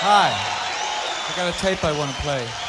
Hi. I got a tape I want to play.